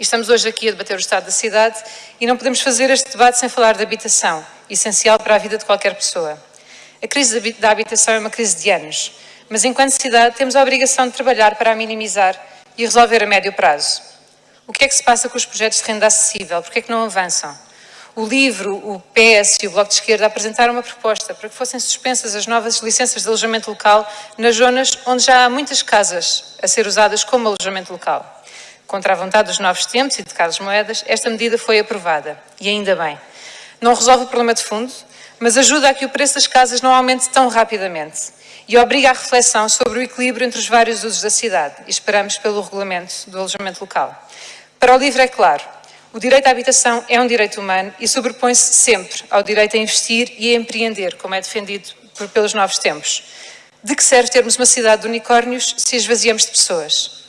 Estamos hoje aqui a debater o estado da cidade e não podemos fazer este debate sem falar de habitação, essencial para a vida de qualquer pessoa. A crise da habitação é uma crise de anos, mas enquanto cidade temos a obrigação de trabalhar para a minimizar e resolver a médio prazo. O que é que se passa com os projetos de renda acessível? Por que é que não avançam? O LIVRO, o PS e o Bloco de Esquerda apresentaram uma proposta para que fossem suspensas as novas licenças de alojamento local nas zonas onde já há muitas casas a ser usadas como alojamento local. Contra a vontade dos novos tempos e de Carlos Moedas, esta medida foi aprovada. E ainda bem. Não resolve o problema de fundo, mas ajuda a que o preço das casas não aumente tão rapidamente e obriga à reflexão sobre o equilíbrio entre os vários usos da cidade e esperamos pelo regulamento do alojamento local. Para o LIVRE é claro, o direito à habitação é um direito humano e sobrepõe-se sempre ao direito a investir e a empreender, como é defendido por, pelos novos tempos. De que serve termos uma cidade de unicórnios se esvaziamos de pessoas?